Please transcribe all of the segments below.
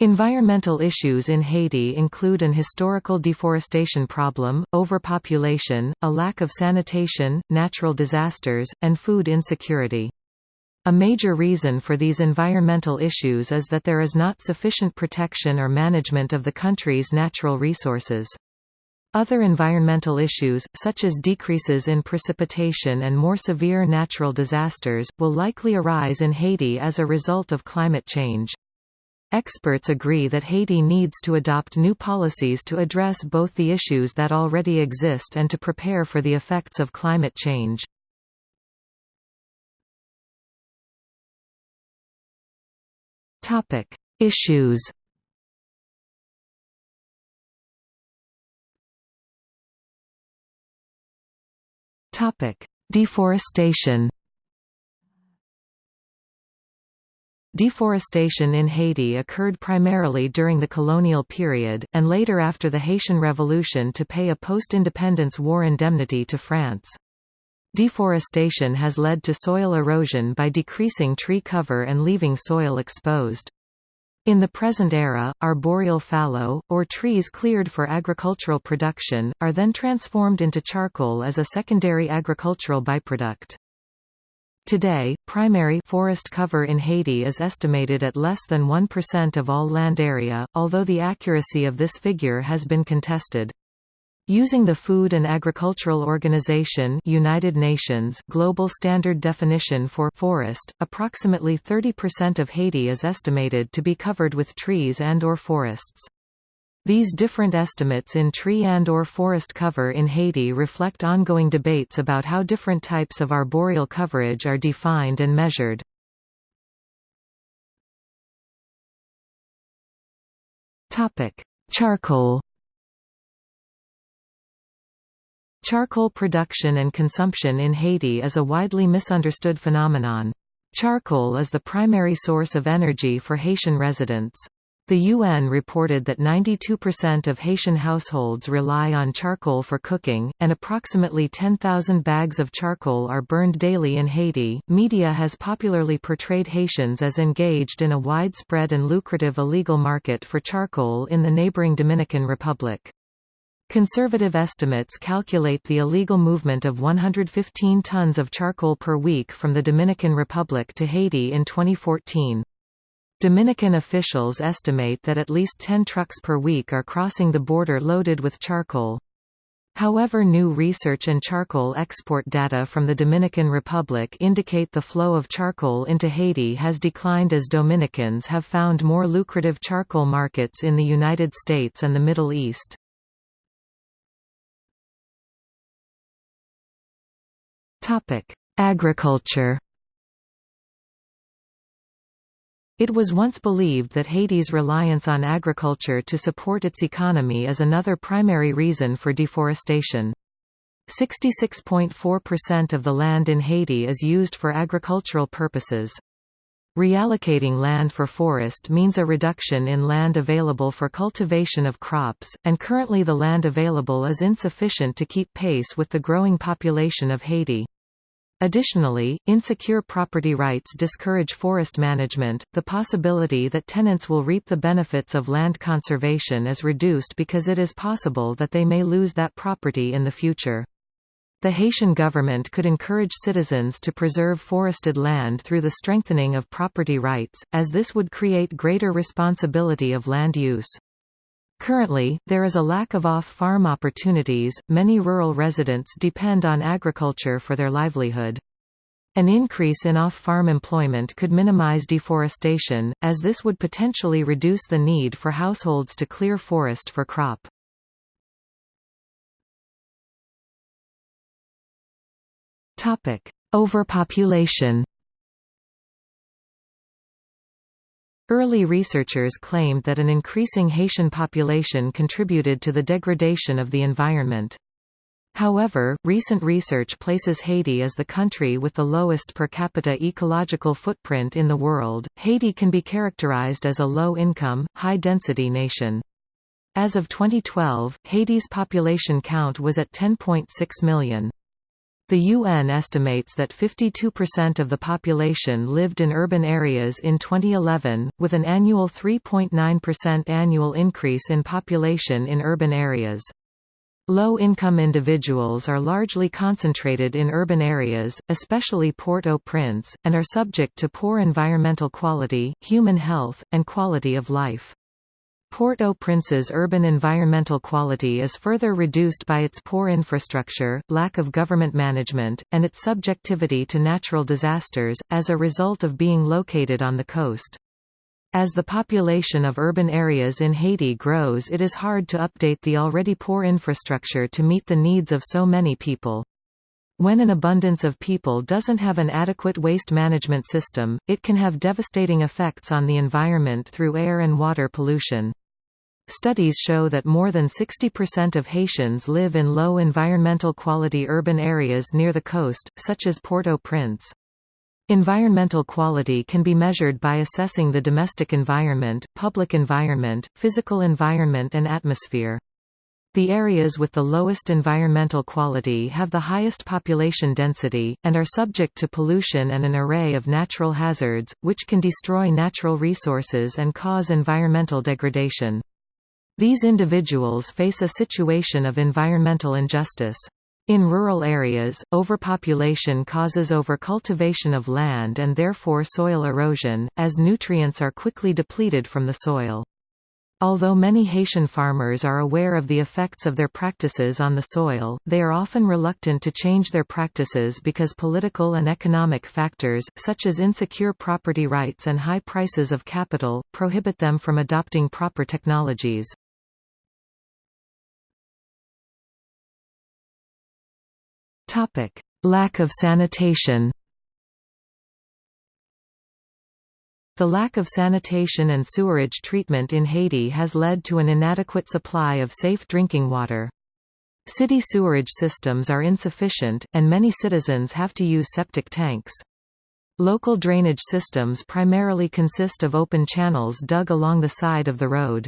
Environmental issues in Haiti include an historical deforestation problem, overpopulation, a lack of sanitation, natural disasters, and food insecurity. A major reason for these environmental issues is that there is not sufficient protection or management of the country's natural resources. Other environmental issues, such as decreases in precipitation and more severe natural disasters, will likely arise in Haiti as a result of climate change. Experts agree that Haiti needs to adopt new policies to address both the issues that already exist and to prepare for the effects of climate change. Topic: Issues. Topic: Deforestation. Deforestation in Haiti occurred primarily during the colonial period, and later after the Haitian Revolution to pay a post-independence war indemnity to France. Deforestation has led to soil erosion by decreasing tree cover and leaving soil exposed. In the present era, arboreal fallow, or trees cleared for agricultural production, are then transformed into charcoal as a secondary agricultural byproduct. Today, primary forest cover in Haiti is estimated at less than 1% of all land area, although the accuracy of this figure has been contested. Using the Food and Agricultural Organization United Nations global standard definition for forest, approximately 30% of Haiti is estimated to be covered with trees and or forests. These different estimates in tree and or forest cover in Haiti reflect ongoing debates about how different types of arboreal coverage are defined and measured. Charcoal Charcoal production and consumption in Haiti is a widely misunderstood phenomenon. Charcoal is the primary source of energy for Haitian residents. The UN reported that 92% of Haitian households rely on charcoal for cooking, and approximately 10,000 bags of charcoal are burned daily in Haiti. Media has popularly portrayed Haitians as engaged in a widespread and lucrative illegal market for charcoal in the neighboring Dominican Republic. Conservative estimates calculate the illegal movement of 115 tons of charcoal per week from the Dominican Republic to Haiti in 2014. Dominican officials estimate that at least 10 trucks per week are crossing the border loaded with charcoal. However new research and charcoal export data from the Dominican Republic indicate the flow of charcoal into Haiti has declined as Dominicans have found more lucrative charcoal markets in the United States and the Middle East. Agriculture It was once believed that Haiti's reliance on agriculture to support its economy is another primary reason for deforestation. 66.4% of the land in Haiti is used for agricultural purposes. Reallocating land for forest means a reduction in land available for cultivation of crops, and currently the land available is insufficient to keep pace with the growing population of Haiti. Additionally, insecure property rights discourage forest management. The possibility that tenants will reap the benefits of land conservation is reduced because it is possible that they may lose that property in the future. The Haitian government could encourage citizens to preserve forested land through the strengthening of property rights, as this would create greater responsibility of land use. Currently, there is a lack of off-farm opportunities, many rural residents depend on agriculture for their livelihood. An increase in off-farm employment could minimize deforestation, as this would potentially reduce the need for households to clear forest for crop. Overpopulation Early researchers claimed that an increasing Haitian population contributed to the degradation of the environment. However, recent research places Haiti as the country with the lowest per capita ecological footprint in the world. Haiti can be characterized as a low income, high density nation. As of 2012, Haiti's population count was at 10.6 million. The UN estimates that 52% of the population lived in urban areas in 2011, with an annual 3.9% annual increase in population in urban areas. Low-income individuals are largely concentrated in urban areas, especially Port-au-Prince, and are subject to poor environmental quality, human health, and quality of life. Port-au-Prince's urban environmental quality is further reduced by its poor infrastructure, lack of government management, and its subjectivity to natural disasters, as a result of being located on the coast. As the population of urban areas in Haiti grows it is hard to update the already poor infrastructure to meet the needs of so many people. When an abundance of people doesn't have an adequate waste management system, it can have devastating effects on the environment through air and water pollution. Studies show that more than 60% of Haitians live in low environmental quality urban areas near the coast, such as Port-au-Prince. Environmental quality can be measured by assessing the domestic environment, public environment, physical environment and atmosphere. The areas with the lowest environmental quality have the highest population density, and are subject to pollution and an array of natural hazards, which can destroy natural resources and cause environmental degradation. These individuals face a situation of environmental injustice. In rural areas, overpopulation causes overcultivation of land and therefore soil erosion, as nutrients are quickly depleted from the soil. Although many Haitian farmers are aware of the effects of their practices on the soil, they are often reluctant to change their practices because political and economic factors, such as insecure property rights and high prices of capital, prohibit them from adopting proper technologies. Lack of sanitation The lack of sanitation and sewerage treatment in Haiti has led to an inadequate supply of safe drinking water. City sewerage systems are insufficient, and many citizens have to use septic tanks. Local drainage systems primarily consist of open channels dug along the side of the road.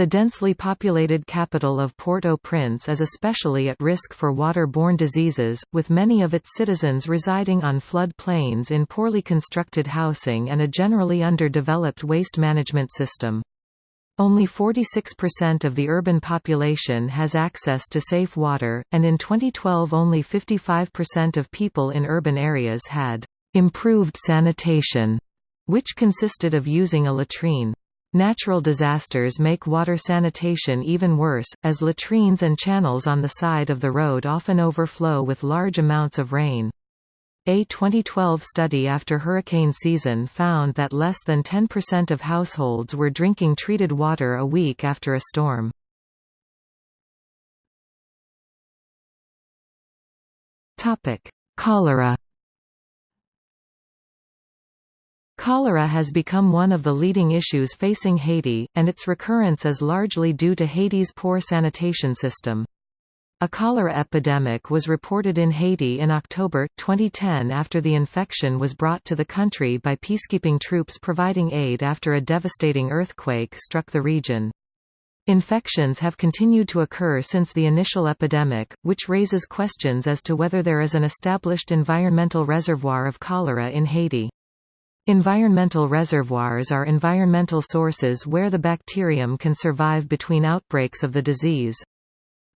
The densely populated capital of Port-au-Prince is especially at risk for water-borne diseases, with many of its citizens residing on flood plains in poorly constructed housing and a generally underdeveloped waste management system. Only 46% of the urban population has access to safe water, and in 2012 only 55% of people in urban areas had improved sanitation, which consisted of using a latrine. Natural disasters make water sanitation even worse, as latrines and channels on the side of the road often overflow with large amounts of rain. A 2012 study after hurricane season found that less than 10% of households were drinking treated water a week after a storm. Cholera Cholera has become one of the leading issues facing Haiti, and its recurrence is largely due to Haiti's poor sanitation system. A cholera epidemic was reported in Haiti in October, 2010 after the infection was brought to the country by peacekeeping troops providing aid after a devastating earthquake struck the region. Infections have continued to occur since the initial epidemic, which raises questions as to whether there is an established environmental reservoir of cholera in Haiti. Environmental reservoirs are environmental sources where the bacterium can survive between outbreaks of the disease.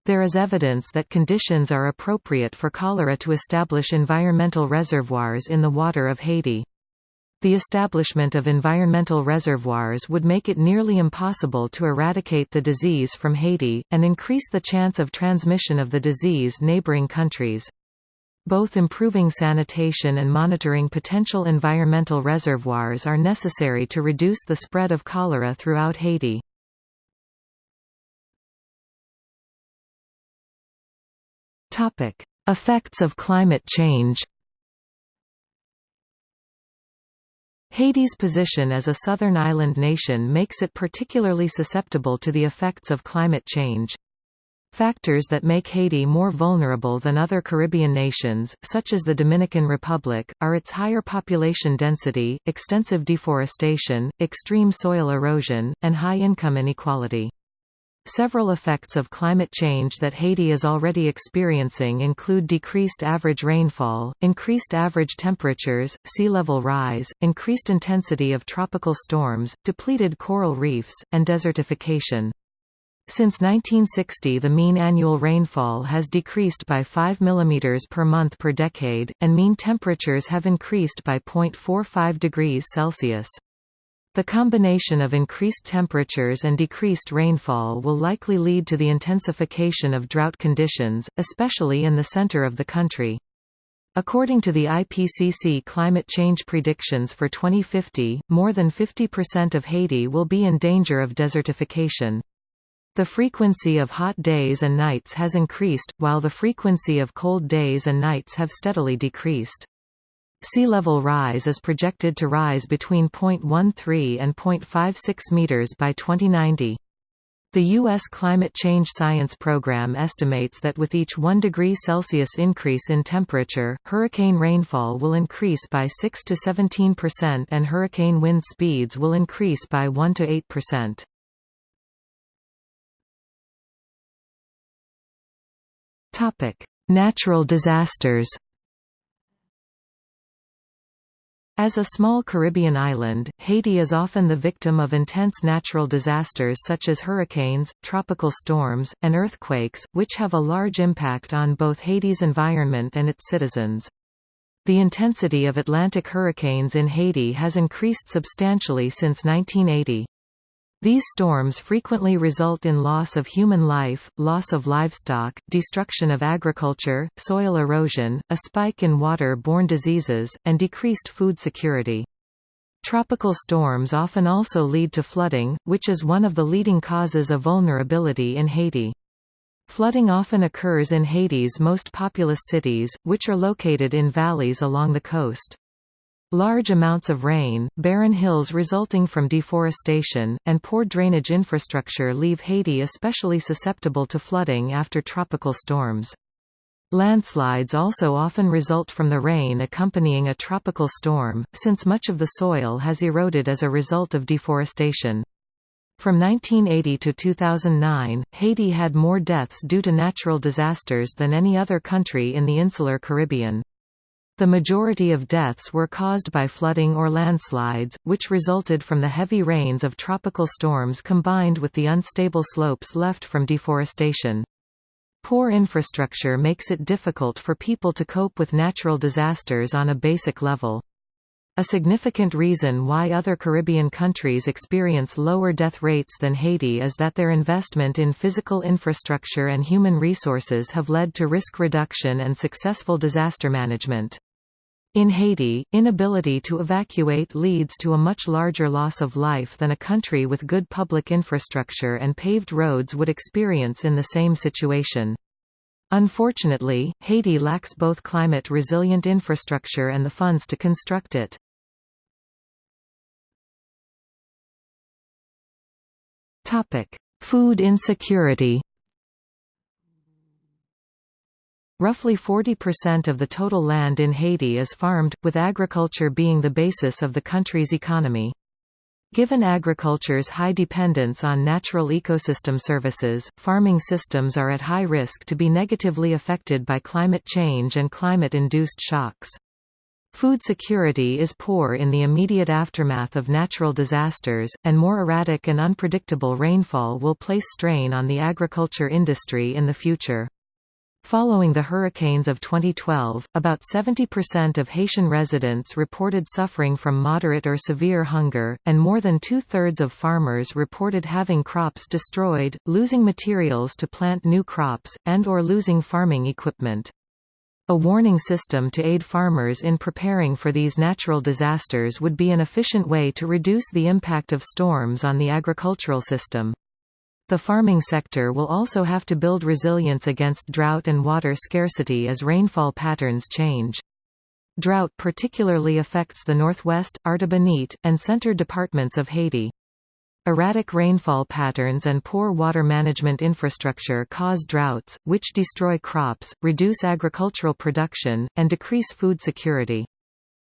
There is evidence that conditions are appropriate for cholera to establish environmental reservoirs in the water of Haiti. The establishment of environmental reservoirs would make it nearly impossible to eradicate the disease from Haiti, and increase the chance of transmission of the disease neighboring countries. Both improving sanitation and monitoring potential environmental reservoirs are necessary to reduce the spread of cholera throughout Haiti. Effects of climate change Haiti's position as a southern island nation makes it particularly susceptible to the effects of climate change. Factors that make Haiti more vulnerable than other Caribbean nations, such as the Dominican Republic, are its higher population density, extensive deforestation, extreme soil erosion, and high income inequality. Several effects of climate change that Haiti is already experiencing include decreased average rainfall, increased average temperatures, sea level rise, increased intensity of tropical storms, depleted coral reefs, and desertification. Since 1960 the mean annual rainfall has decreased by 5 mm per month per decade, and mean temperatures have increased by 0.45 degrees Celsius. The combination of increased temperatures and decreased rainfall will likely lead to the intensification of drought conditions, especially in the center of the country. According to the IPCC climate change predictions for 2050, more than 50% of Haiti will be in danger of desertification. The frequency of hot days and nights has increased, while the frequency of cold days and nights have steadily decreased. Sea level rise is projected to rise between 0.13 and 0.56 meters by 2090. The U.S. Climate Change Science Program estimates that with each 1 degree Celsius increase in temperature, hurricane rainfall will increase by 6 to 17% and hurricane wind speeds will increase by 1 to 8%. Topic: Natural disasters. As a small Caribbean island, Haiti is often the victim of intense natural disasters such as hurricanes, tropical storms, and earthquakes, which have a large impact on both Haiti's environment and its citizens. The intensity of Atlantic hurricanes in Haiti has increased substantially since 1980. These storms frequently result in loss of human life, loss of livestock, destruction of agriculture, soil erosion, a spike in water-borne diseases, and decreased food security. Tropical storms often also lead to flooding, which is one of the leading causes of vulnerability in Haiti. Flooding often occurs in Haiti's most populous cities, which are located in valleys along the coast. Large amounts of rain, barren hills resulting from deforestation, and poor drainage infrastructure leave Haiti especially susceptible to flooding after tropical storms. Landslides also often result from the rain accompanying a tropical storm, since much of the soil has eroded as a result of deforestation. From 1980 to 2009, Haiti had more deaths due to natural disasters than any other country in the insular Caribbean. The majority of deaths were caused by flooding or landslides, which resulted from the heavy rains of tropical storms combined with the unstable slopes left from deforestation. Poor infrastructure makes it difficult for people to cope with natural disasters on a basic level. A significant reason why other Caribbean countries experience lower death rates than Haiti is that their investment in physical infrastructure and human resources have led to risk reduction and successful disaster management. In Haiti, inability to evacuate leads to a much larger loss of life than a country with good public infrastructure and paved roads would experience in the same situation. Unfortunately, Haiti lacks both climate-resilient infrastructure and the funds to construct it. Food insecurity Roughly 40% of the total land in Haiti is farmed, with agriculture being the basis of the country's economy. Given agriculture's high dependence on natural ecosystem services, farming systems are at high risk to be negatively affected by climate change and climate-induced shocks. Food security is poor in the immediate aftermath of natural disasters, and more erratic and unpredictable rainfall will place strain on the agriculture industry in the future. Following the hurricanes of 2012, about 70% of Haitian residents reported suffering from moderate or severe hunger, and more than two-thirds of farmers reported having crops destroyed, losing materials to plant new crops, and or losing farming equipment. A warning system to aid farmers in preparing for these natural disasters would be an efficient way to reduce the impact of storms on the agricultural system. The farming sector will also have to build resilience against drought and water scarcity as rainfall patterns change. Drought particularly affects the northwest, Artibonite, and center departments of Haiti. Erratic rainfall patterns and poor water management infrastructure cause droughts, which destroy crops, reduce agricultural production, and decrease food security.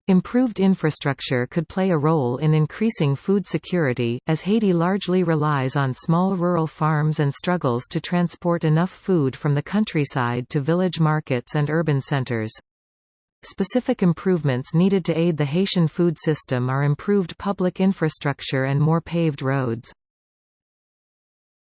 Improved infrastructure could play a role in increasing food security, as Haiti largely relies on small rural farms and struggles to transport enough food from the countryside to village markets and urban centers. Specific improvements needed to aid the Haitian food system are improved public infrastructure and more paved roads.